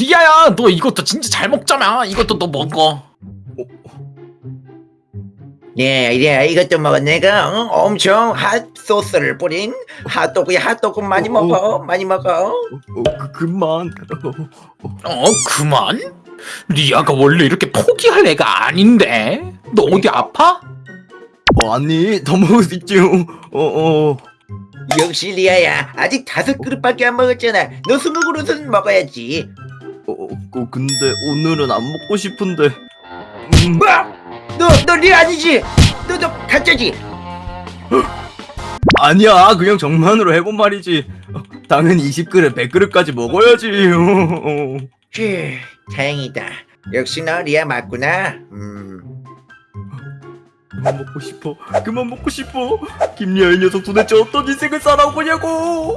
리아야 너 이것도 진짜 잘 먹잖아 이것도 너 먹어 네, 이래 이것도 먹어. 내가 어? 엄청 핫 소스를 뿌린 핫도그야 핫도그 많이 어, 먹어, 많이 먹어. 어, 그, 그만. 어 그만? 리아가 원래 이렇게 포기할 애가 아닌데 너 어디 아파? 어, 아니, 더 먹을 수 있지. 어, 어. 역시 리아야, 아직 다섯 그릇밖에 안 먹었잖아. 너 스무 그릇은 먹어야지. 어, 어, 어, 근데 오늘은 안 먹고 싶은데. 음, 뭐? 너, 너 리아 아니지? 너, 너 가짜지? 아니야, 그냥 정만으로 해본 말이지. 어, 당연히 20그릇, 100그릇까지 먹어야지. 휴, 다행이다. 역시 너 리아 맞구나. 음. 그만 먹고 싶어. 그만 먹고 싶어. 김리아 이 녀석 도대체 어떤 인생을 살아오냐고.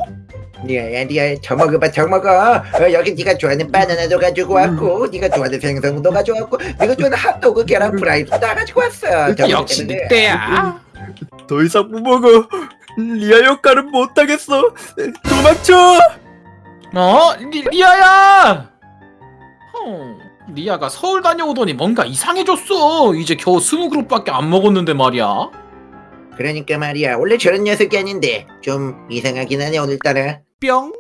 리아야, 리아, 저 먹어봐, 저 먹어. 어, 여기 네가 좋아하는 바나나도 가지고 왔고, 네가 좋아하는 생선도 가져왔고, 네가 좋아하는 핫도그, 계란 프라이도 다 가지고 왔어. 저거 역시 때문에. 늑대야 더 이상 못 먹어. 리아 역할은 못하겠어. 도망쳐. 어? 리, 리아야 어, 리아가 서울 다녀오더니 뭔가 이상해졌어 이제 겨우 스무 그릇밖에 안 먹었는데 말이야 그러니까 말이야, 원래 저런 녀석이 아닌데 좀 이상하긴 하네 오늘따라. 뿅.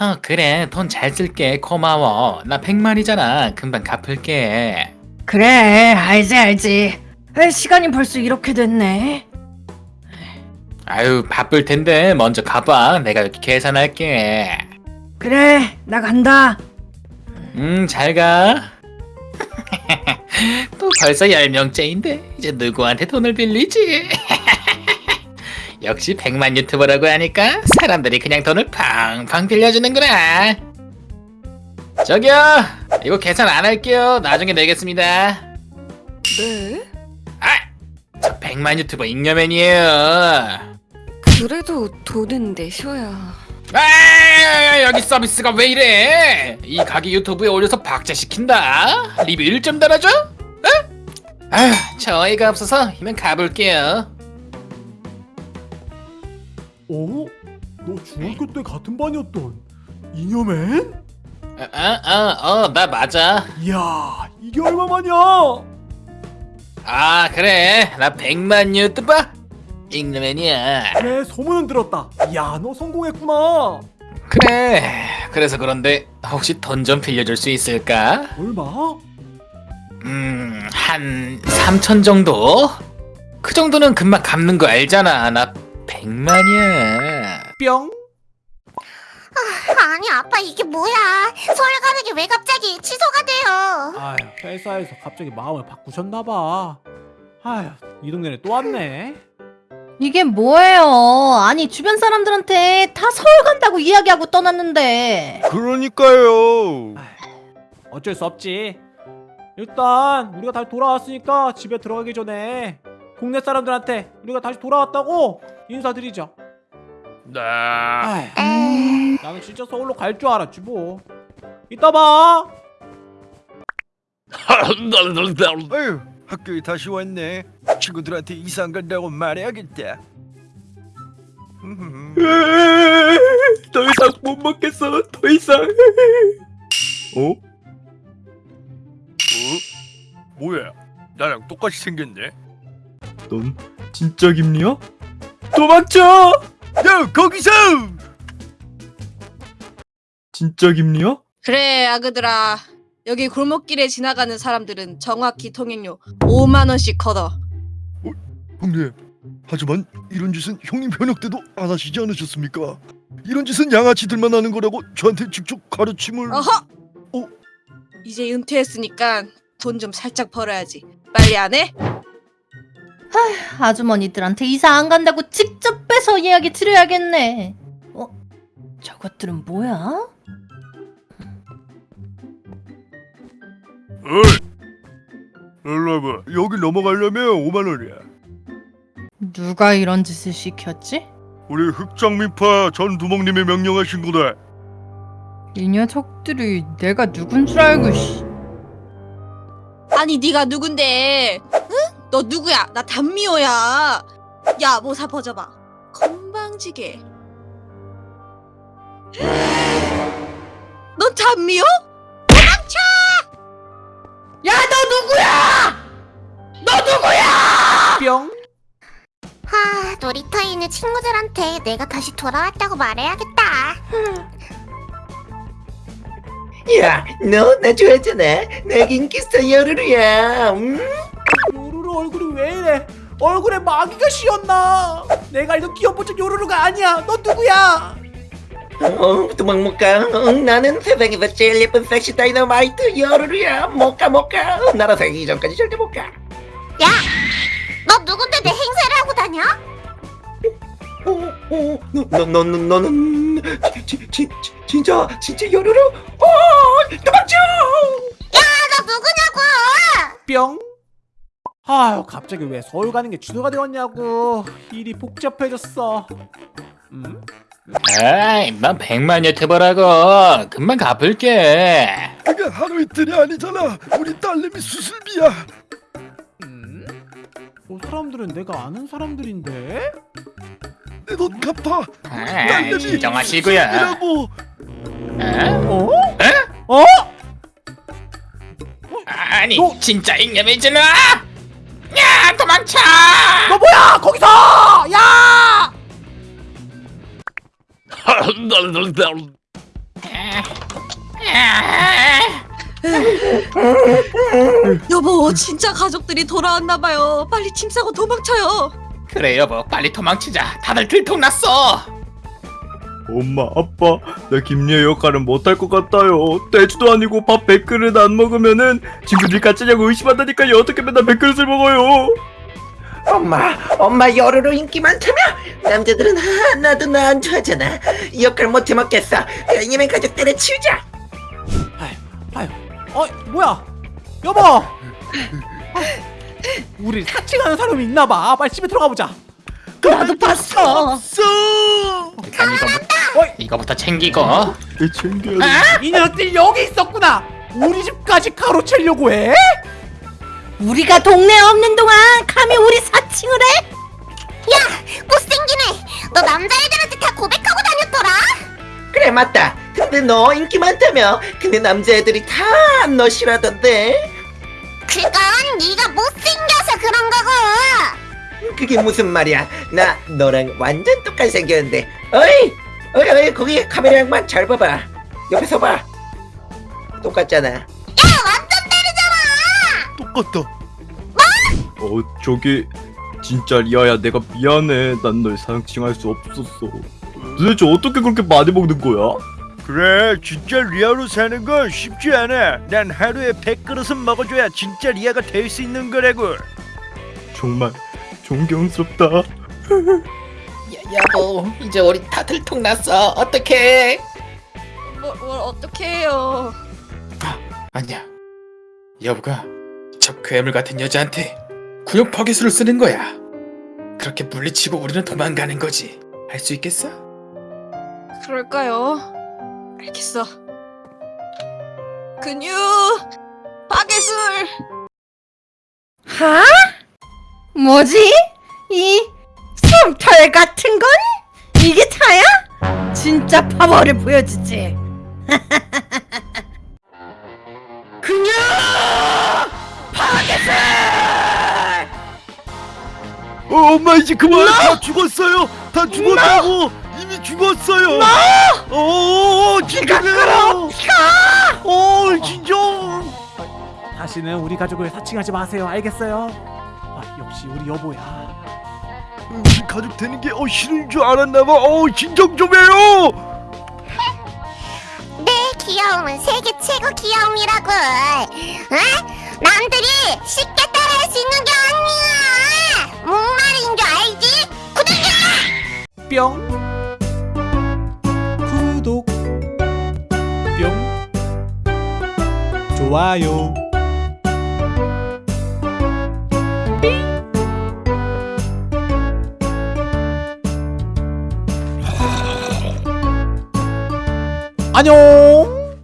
어, 그래. 돈 잘 쓸게. 고마워. 나 백만이잖아. 금방 갚을게. 그래. 알지 알지. 에, 시간이 벌써 이렇게 됐네? 아유 바쁠 텐데. 먼저 가봐. 내가 여기 계산할게. 그래. 나 간다. 음 잘가. 또 벌써 10명째인데. 이제 누구한테 돈을 빌리지 역시 백만 유튜버라고 하니까 사람들이 그냥 돈을 팡팡 빌려주는구나 저기요 이거 계산 안 할게요 나중에 내겠습니다 네? 아! 저 백만 유튜버 잉여맨이에요 그래도 돈은 내셔야. 아 여기 서비스가 왜 이래 이 가게 유튜브에 올려서 박제시킨다 리뷰 1점 달아줘? 어? 아휴 저 어이가 없어서 이만 가볼게요 어? 너 중학교 때 같은 반이었던 이녀맨? 어어어나 맞아 이야 이게 얼마만이야? 아 그래 나 백만 유튜버 잉여맨이야 그래 소문은 들었다 야너 성공했구나 그래 그래서 그런데 혹시 돈 좀 빌려줄 수 있을까? 얼마? 음 한 3천 정도? 그 정도는 금방 갚는 거 알잖아 나 백만이야. 뿅. 아니 아빠 이게 뭐야? 서울 가는 게 왜 갑자기 취소가 돼요? 아휴 회사에서 갑자기 마음을 바꾸셨나봐. 아휴 이 동네에 또 왔네. 이게 뭐예요? 아니 주변 사람들한테 다 서울 간다고 이야기하고 떠났는데. 그러니까요. 어쩔 수 없지. 일단 우리가 다시 돌아왔으니까 집에 들어가기 전에 동네 사람들한테 우리가 다시 돌아왔다고 인사드리자 네. 나는 진짜 서울로 갈 줄 알았지 뭐 이따 봐 아유, 학교에 다시 왔네. 친구들한테 이사 안 간다고 말해야겠다. 음, 더 이상 못 먹겠어. 더 이상. 어? 어? 뭐야? 나랑 똑같이 생겼네. 넌 진짜 김리야? 도망쳐! 야, 거기서! 진짜 김리야? 그래 아그들아. 여기 골목길에 지나가는 사람들은 정확히 통행료 5만 원씩 걷어. 형님, 하지만 이런 짓은 형님 현역 때도 안 하시지 않으셨습니까? 이런 짓은 양아치들만 하는 거라고 저한테 직접 가르침을... 어허! 어? 이제 은퇴했으니까 돈 좀 살짝 벌어야지. 빨리 안 해? 아주머니들한테 이사 안 간다고 직접 빼서 이야기 드려야겠네 어? 저것들은 뭐야? 어이! 일로 와봐. 여기 넘어가려면 5만 원이야. 누가 이런 짓을 시켰지? 우리 흑장민파 전 두목님이 명령하신 거다. 이 녀석들이 내가 누군 줄 알고 씨. 아니 네가 누군데? 응? 너 누구야? 나 단미호야. 야 모사 벗어봐. 건방지게. 넌 단미호? 누구야? 너 누구야? 뿅. 아, 놀이터에 있는 친구들한테 내가 다시 돌아왔다고 말해야겠다. 야, 너 나 좋아했잖아. 내 인기스타 여르르야. 음? 요루루 얼굴이 왜 이래? 얼굴에 마귀가 씌었나? 내가 알던 귀염뽀짝 요루루가 아니야. 너 누구야? 어, 도망 못 가. 어, 나는 세상에서 제일 예쁜 섹시 다이너마이트 여르르야. 못 가, 못 가. 어, 나라 생기기 전까지 절대 못 가. 야, 너 누군데 내 행세를 하고 다녀? 어, 어, 너, 너, 너, 너, 너는 진, 진, 진, 진짜, 진짜 여르르? 어, 도망쳐! 너 누구냐고? 뿅. 아유 갑자기 왜 서울 가는 게 주도가 되었냐고. 일이 복잡해졌어. 음? 아이, 난 백만 유튜버라고. 금방 갚을게. 그게 하루 이틀이 아니잖아. 우리 딸내미 수술비야. 음? 어, 사람들은 내가 아는 사람들인데? 내 돈 갚아. 아, 진정하시고요. 이라고. 어? 어? 어? 아니, 너- 진짜 잉여매잖아. 야, 도망쳐! 너 뭐야 거기서! 야! 여보 진짜 가족들이 돌아왔나봐요 빨리 짐 싸고 도망쳐요 그래 여보, 빨리 도망치자. 다들 들통났어. 엄마 아빠 나 김예 역할은 못할 것 같아요 떼주도 아니고 밥 100그릇 안 먹으면은 친구들이 가짜냐고 의심한다니까요 어떻게 맨날 100그릇을 먹어요 엄마, 엄마 여르르 인기 많다며? 남자들은 하나도 나 안 좋아하잖아. 이 역할 못해 먹겠어. 이면 가족 때려치우자. 아유, 어 뭐야? 여보! 아, 우리 사칭하는 사람이 있나봐. 빨리 집에 들어가 보자. 나도 봤어. 일단 이거부터, 어이. 이거부터 챙기고. 내 챙겨야 돼 이 녀석들 여기 있었구나. 우리 집까지 가로채려고 해? 우리가 동네에 없는 동안 감히 우리 사칭을 해? 야, 못생기네. 너 남자애들한테 다 고백하고 다녔더라? 그래 맞다. 근데 너 인기 많다며? 근데 남자애들이 다 너 싫어하던데. 그건 네가 못생겨서 그런 거고. 그게 무슨 말이야? 나 너랑 완전 똑같이 생겼는데. 어이, 어이, 어이 거기 카메라 양반 잘 봐봐. 옆에서 봐. 똑같잖아. 똑같다. 어 저기 진짜 리아야 내가 미안해 난널 사칭할 수 없었어 도대체 어떻게 그렇게 많이 먹는 거야? 그래 진짜 리아로 사는 건 쉽지 않아. 난 하루에 100그릇은 먹어줘야 진짜 리아가 될 수 있는 거라고. 정말 존경스럽다 야, 여보, 이제 우리 다 들통났어. 어떡해? 뭐, 뭘 어떻게 해요 아니야. 여보가 저 괴물 같은 여자한테 구역 파괴수를 쓰는 거야. 그렇게 물리치고 우리는 도망가는 거지. 할 수 있겠어? 그럴까요? 알겠어 근육 파괴술 하? 뭐지? 이 솜털 같은 건? 이게 다야? 진짜 파워를 보여주지. 어, 엄마 이제 그만. 다 죽었어요. 다 죽었다고. 이미 죽었어요. 어, 진정해요. 어, 진정. 다시는 우리 가족을 사칭하지 마세요. 알겠어요? 아, 역시 우리 여보야. 우리 가족 되는 게 어, 싫은 줄 알았나 봐. 어, 진정 좀 해요. 내 귀여움은 세계 최고 귀여움이라고. 어? 남들이 쉽게 따라할 수 있는 게 아니야. 목말인 줄 알지? 구독자! 뿅. 구독. 뿅. 좋아요. 안녕.